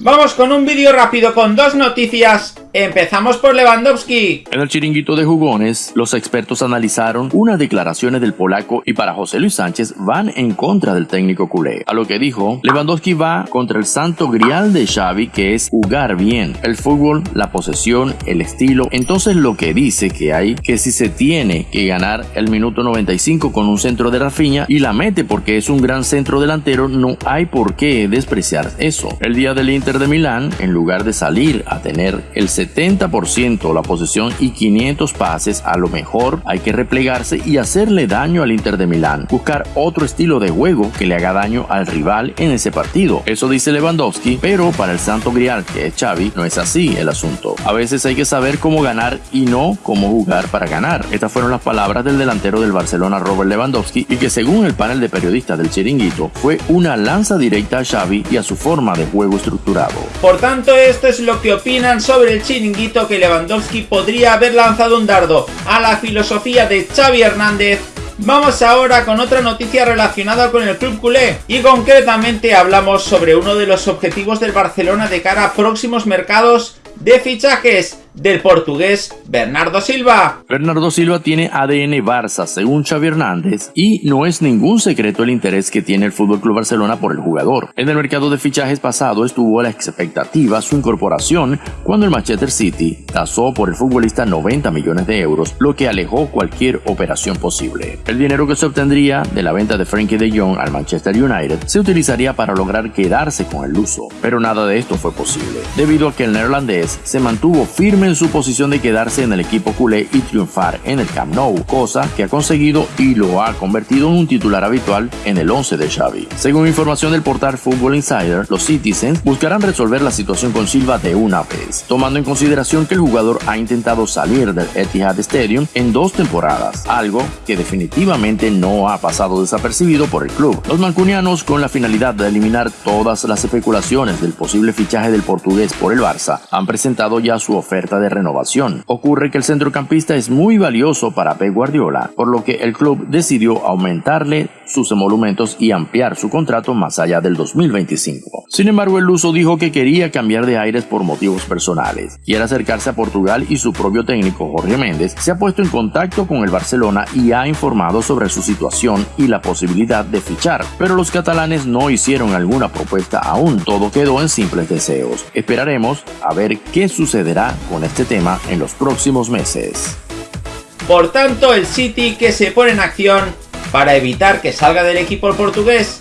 Vamos con un vídeo rápido con dos noticias. Empezamos por Lewandowski. En el chiringuito de jugones, los expertos analizaron unas declaraciones del polaco y para José Luis Sánchez van en contra del técnico culé. A lo que dijo, Lewandowski va contra el santo grial de Xavi que es jugar bien. El fútbol, la posesión, el estilo. Entonces lo que dice que hay que si se tiene que ganar el minuto 95 con un centro de Rafinha y la mete porque es un gran centro delantero, no hay por qué despreciar eso. El día del Inter de Milán, en lugar de salir a tener el 70% la posesión y 500 pases, a lo mejor hay que replegarse y hacerle daño al Inter de Milán, buscar otro estilo de juego que le haga daño al rival en ese partido. Eso dice Lewandowski, pero para el santo grial que es Xavi no es así el asunto. A veces hay que saber cómo ganar y no cómo jugar para ganar. Estas fueron las palabras del delantero del Barcelona Robert Lewandowski y que según el panel de periodistas del chiringuito fue una lanza directa a Xavi y a su forma de juego estructural por tanto, esto es lo que opinan sobre el chiringuito que Lewandowski podría haber lanzado un dardo a la filosofía de Xavi Hernández. Vamos ahora con otra noticia relacionada con el club culé y concretamente hablamos sobre uno de los objetivos del Barcelona de cara a próximos mercados de fichajes del portugués Bernardo Silva. Bernardo Silva tiene ADN Barça, según Xavi Hernández, y no es ningún secreto el interés que tiene el FC Barcelona por el jugador. En el mercado de fichajes pasado estuvo a la expectativa su incorporación cuando el Manchester City tasó por el futbolista 90 millones de euros, lo que alejó cualquier operación posible. El dinero que se obtendría de la venta de Frankie de Jong al Manchester United se utilizaría para lograr quedarse con el luso, pero nada de esto fue posible, debido a que el neerlandés se mantuvo firme en su posición de quedarse en el equipo culé y triunfar en el Camp Nou, cosa que ha conseguido y lo ha convertido en un titular habitual en el 11 de Xavi. Según información del portal Football Insider, los Citizens buscarán resolver la situación con Silva de una vez, tomando en consideración que el jugador ha intentado salir del Etihad Stadium en dos temporadas, algo que definitivamente no ha pasado desapercibido por el club. Los mancunianos, con la finalidad de eliminar todas las especulaciones del posible fichaje del portugués por el Barça, han presentado ya su oferta de renovación. Ocurre que el centrocampista es muy valioso para Pep Guardiola, por lo que el club decidió aumentarle sus emolumentos y ampliar su contrato más allá del 2025. Sin embargo, el Luso dijo que quería cambiar de aires por motivos personales. Quiere acercarse a Portugal y su propio técnico Jorge Méndez se ha puesto en contacto con el Barcelona y ha informado sobre su situación y la posibilidad de fichar. Pero los catalanes no hicieron alguna propuesta aún, todo quedó en simples deseos. Esperaremos a ver qué sucederá con este tema en los próximos meses. Por tanto, el City que se pone en acción para evitar que salga del equipo portugués